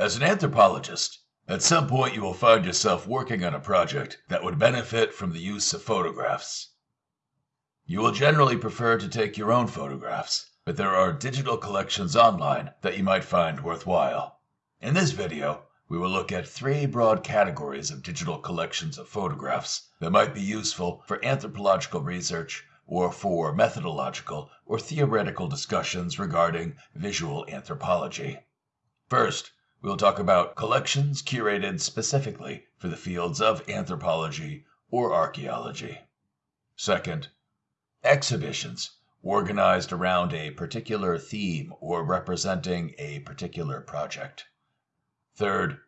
As an anthropologist, at some point you will find yourself working on a project that would benefit from the use of photographs. You will generally prefer to take your own photographs, but there are digital collections online that you might find worthwhile. In this video, we will look at three broad categories of digital collections of photographs that might be useful for anthropological research or for methodological or theoretical discussions regarding visual anthropology. First, We'll talk about collections curated specifically for the fields of anthropology or archaeology. Second, exhibitions organized around a particular theme or representing a particular project. Third,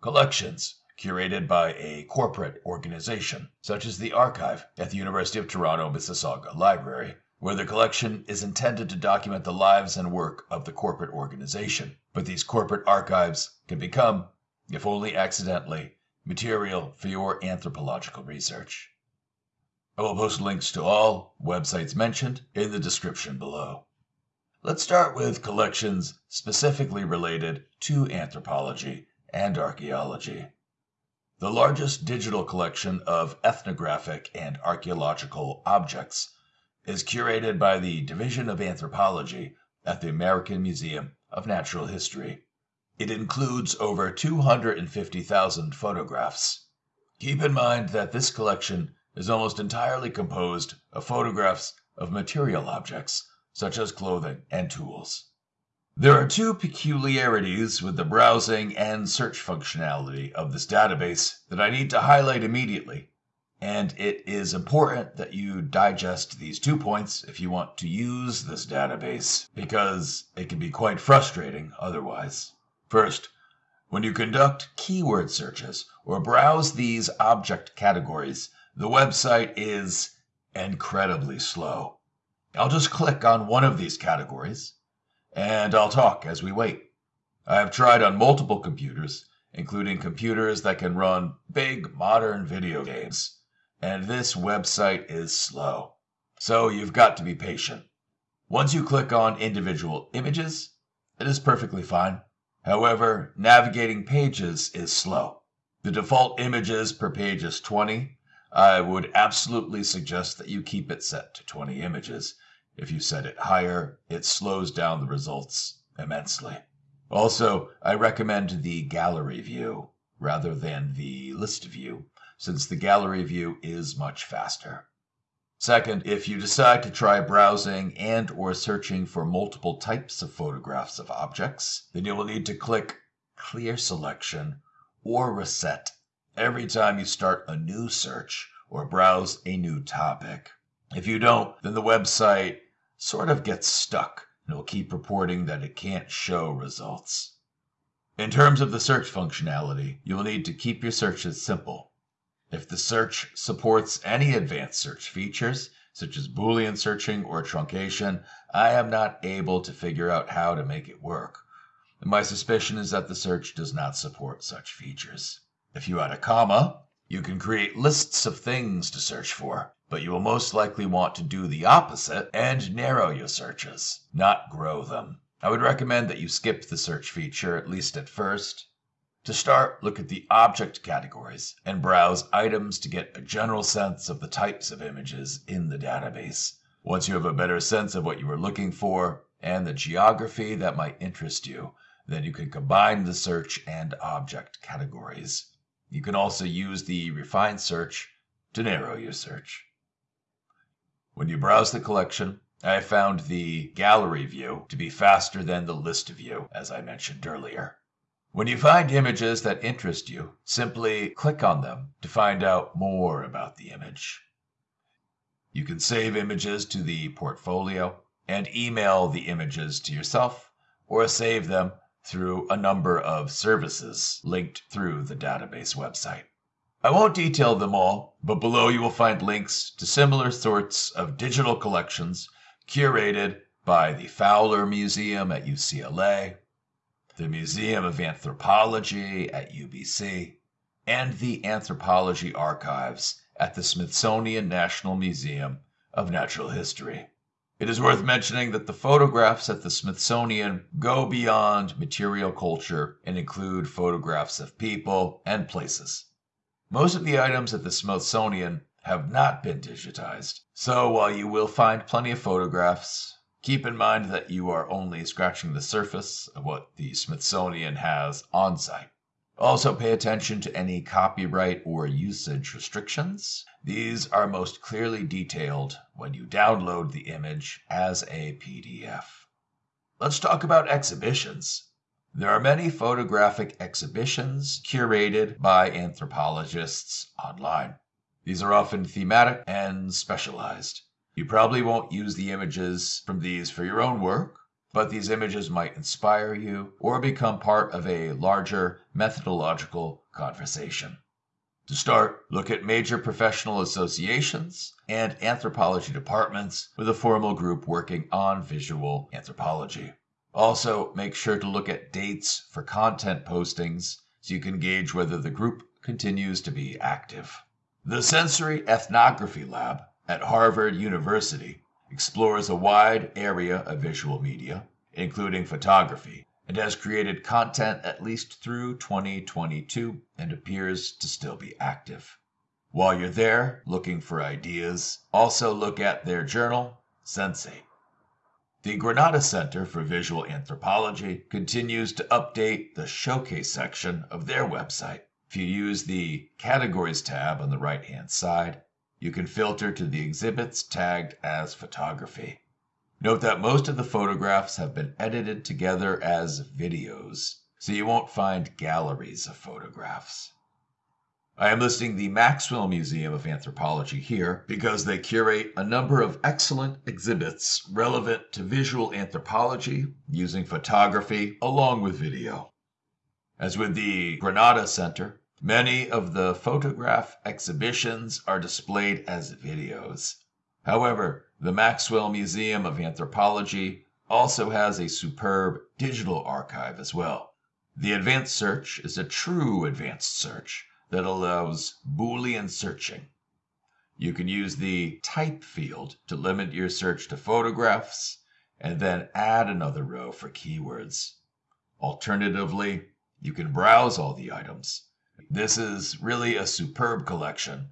collections curated by a corporate organization, such as the Archive at the University of Toronto Mississauga Library, where the collection is intended to document the lives and work of the corporate organization. But these corporate archives can become, if only accidentally, material for your anthropological research. I will post links to all websites mentioned in the description below. Let's start with collections specifically related to anthropology and archaeology. The largest digital collection of ethnographic and archaeological objects is curated by the Division of Anthropology at the American Museum of Natural History. It includes over 250,000 photographs. Keep in mind that this collection is almost entirely composed of photographs of material objects, such as clothing and tools. There are two peculiarities with the browsing and search functionality of this database that I need to highlight immediately and it is important that you digest these two points if you want to use this database, because it can be quite frustrating otherwise. First, when you conduct keyword searches or browse these object categories, the website is incredibly slow. I'll just click on one of these categories and I'll talk as we wait. I have tried on multiple computers, including computers that can run big modern video games and this website is slow. So you've got to be patient. Once you click on individual images, it is perfectly fine. However, navigating pages is slow. The default images per page is 20. I would absolutely suggest that you keep it set to 20 images. If you set it higher, it slows down the results immensely. Also, I recommend the gallery view rather than the list view since the gallery view is much faster. Second, if you decide to try browsing and or searching for multiple types of photographs of objects, then you will need to click Clear Selection or Reset every time you start a new search or browse a new topic. If you don't, then the website sort of gets stuck and will keep reporting that it can't show results. In terms of the search functionality, you will need to keep your searches simple. If the search supports any advanced search features, such as Boolean searching or truncation, I am not able to figure out how to make it work. My suspicion is that the search does not support such features. If you add a comma, you can create lists of things to search for, but you will most likely want to do the opposite and narrow your searches, not grow them. I would recommend that you skip the search feature, at least at first, to start, look at the object categories and browse items to get a general sense of the types of images in the database. Once you have a better sense of what you are looking for and the geography that might interest you, then you can combine the search and object categories. You can also use the refined search to narrow your search. When you browse the collection, I found the gallery view to be faster than the list view, as I mentioned earlier. When you find images that interest you, simply click on them to find out more about the image. You can save images to the portfolio and email the images to yourself or save them through a number of services linked through the database website. I won't detail them all, but below you will find links to similar sorts of digital collections curated by the Fowler Museum at UCLA, the Museum of Anthropology at UBC, and the Anthropology Archives at the Smithsonian National Museum of Natural History. It is worth mentioning that the photographs at the Smithsonian go beyond material culture and include photographs of people and places. Most of the items at the Smithsonian have not been digitized, so while you will find plenty of photographs, keep in mind that you are only scratching the surface of what the Smithsonian has on site. Also, pay attention to any copyright or usage restrictions. These are most clearly detailed when you download the image as a PDF. Let's talk about exhibitions. There are many photographic exhibitions curated by anthropologists online. These are often thematic and specialized. You probably won't use the images from these for your own work, but these images might inspire you or become part of a larger methodological conversation. To start, look at major professional associations and anthropology departments with a formal group working on visual anthropology. Also, make sure to look at dates for content postings so you can gauge whether the group continues to be active. The Sensory Ethnography Lab at Harvard University explores a wide area of visual media, including photography, and has created content at least through 2022 and appears to still be active. While you're there looking for ideas, also look at their journal, Sensate. The Granada Center for Visual Anthropology continues to update the showcase section of their website. If you use the Categories tab on the right hand side, you can filter to the exhibits tagged as photography. Note that most of the photographs have been edited together as videos, so you won't find galleries of photographs. I am listing the Maxwell Museum of Anthropology here because they curate a number of excellent exhibits relevant to visual anthropology using photography along with video. As with the Granada Center, Many of the photograph exhibitions are displayed as videos. However, the Maxwell Museum of Anthropology also has a superb digital archive as well. The advanced search is a true advanced search that allows Boolean searching. You can use the type field to limit your search to photographs and then add another row for keywords. Alternatively, you can browse all the items this is really a superb collection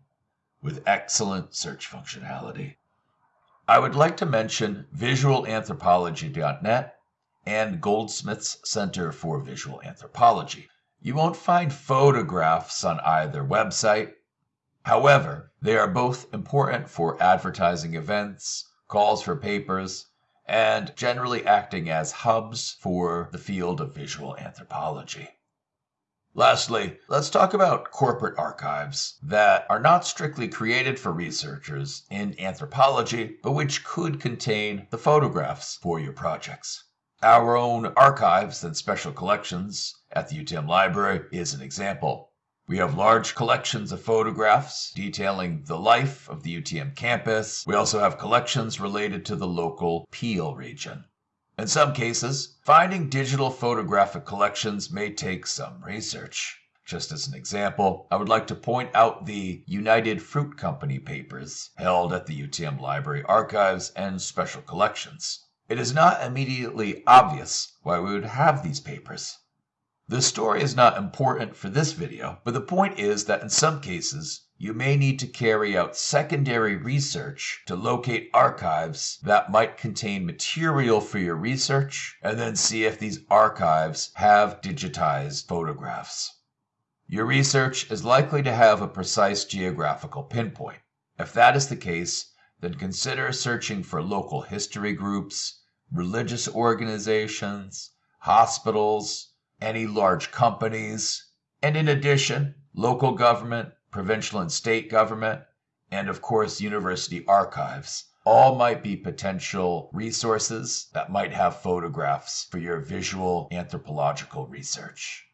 with excellent search functionality. I would like to mention visualanthropology.net and Goldsmiths Center for Visual Anthropology. You won't find photographs on either website. However, they are both important for advertising events, calls for papers, and generally acting as hubs for the field of visual anthropology. Lastly, let's talk about corporate archives that are not strictly created for researchers in anthropology, but which could contain the photographs for your projects. Our own archives and special collections at the UTM Library is an example. We have large collections of photographs detailing the life of the UTM campus. We also have collections related to the local Peel region. In some cases, finding digital photographic collections may take some research. Just as an example, I would like to point out the United Fruit Company papers held at the UTM Library Archives and Special Collections. It is not immediately obvious why we would have these papers. The story is not important for this video, but the point is that in some cases, you may need to carry out secondary research to locate archives that might contain material for your research and then see if these archives have digitized photographs. Your research is likely to have a precise geographical pinpoint. If that is the case, then consider searching for local history groups, religious organizations, hospitals, any large companies, and in addition, local government provincial and state government, and of course, university archives. All might be potential resources that might have photographs for your visual anthropological research.